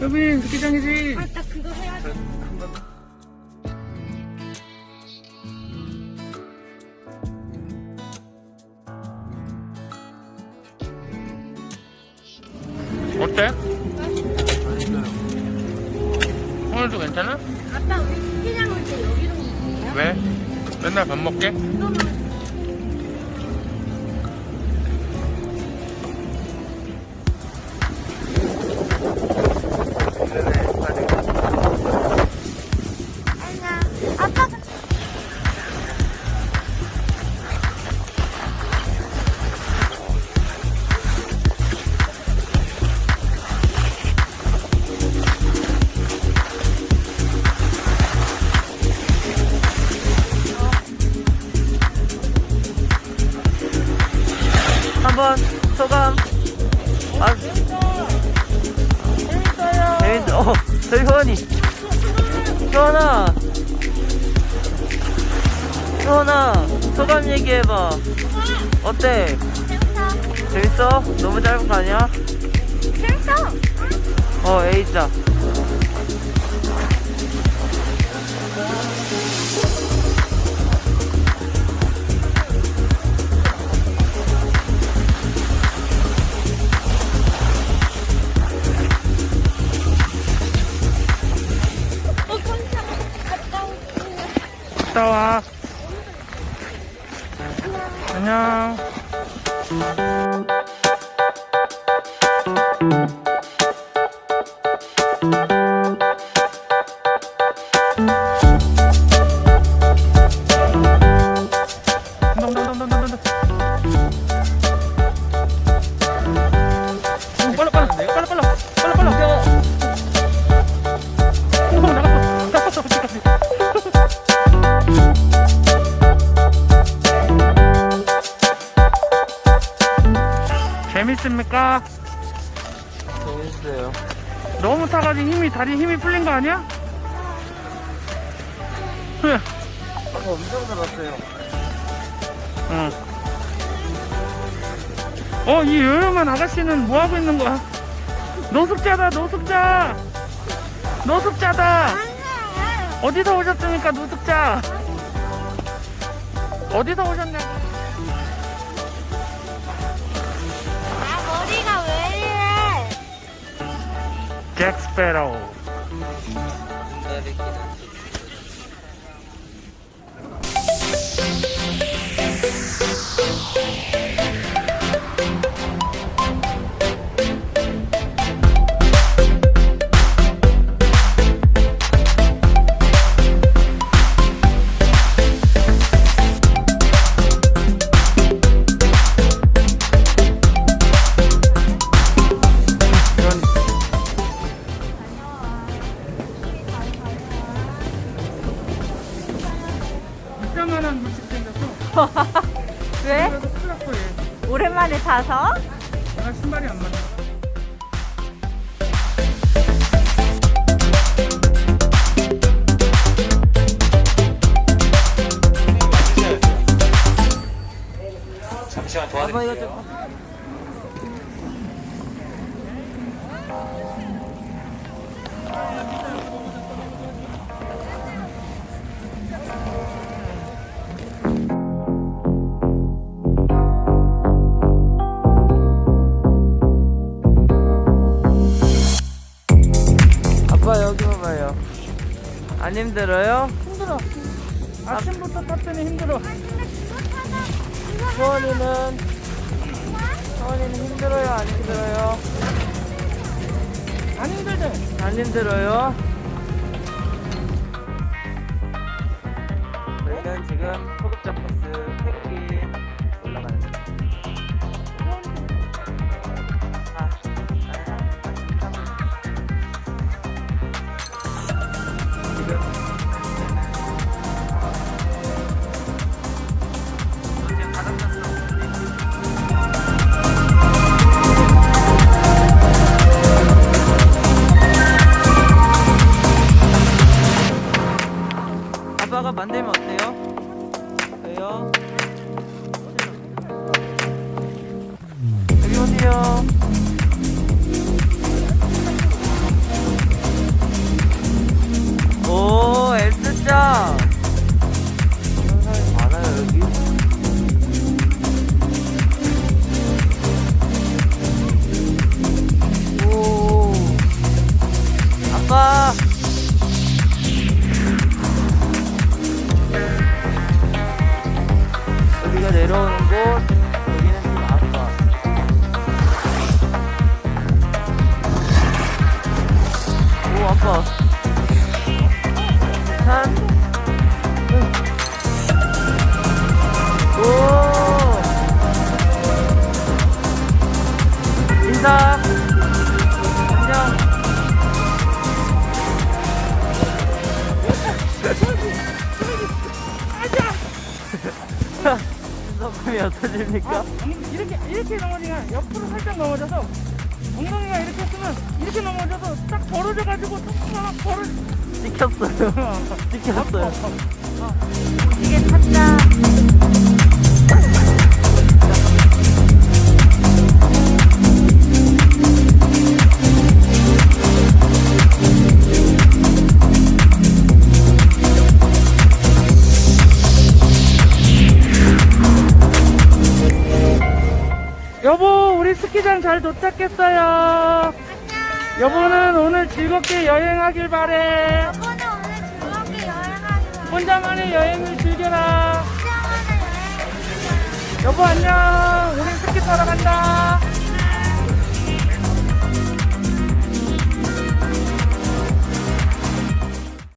루비 스키장이지. 아, 딱 그거 해야 돼. 어때? 오늘도 괜찮아? 아빠 우리 스키장 올 때 여기로 오세요? 왜? 맨날 밥 먹게? 한번 소감. 아, 재밌어. 어, 저희 효원이. 효원아. 효원아, 소감 얘기해봐. 어때? 재밌어? 너무 짧은 거 아니야? 재밌어. 어, A자. 갔다 와. 안녕. 타가지고 힘이 다리 힘이 풀린 거 아니야? 흐, 아까 엄청 들었어요. 응. 어, 이 요염한 아가씨는 뭐 하고 있는 거야? 노숙자다, 노숙자. 노숙자다. 어디서 오셨습니까, 노숙자? 어디서 오셨냐고? 잭스 얘. 오랜만에 타서? 나 신발이 안 맞아. 잠시만 도와드릴게요. 아빠 안 힘들어요? 힘들어. 아침부터 탔더니 힘들어. 소원이는 소원이는 힘들어요? 안 힘들어요? 안 힘들대. 안 힘들어요? 저희는 지금 아빠가 만들면 감사합니다. 안녕. 손잡음이 어떠십니까? 아, 이렇게 이렇게 넘어지면 옆으로 살짝 넘어져서 엉덩이가 이렇게 했으면 이렇게 넘어져서 딱 벌어져가지고 조금만 벌을. 찍혔어요. 어. 찍혔어요. 어, 어, 이게 탔다. 스키장 잘 도착했어요. 안녕. 여보는 오늘 즐겁게 여행하길 바래. 여보는 오늘 즐겁게 여행하길 바래. 혼자만의 여행을 즐겨라. 혼자만의 여행을 즐겨라. 여보 안녕. 우리 스키 타러 간다.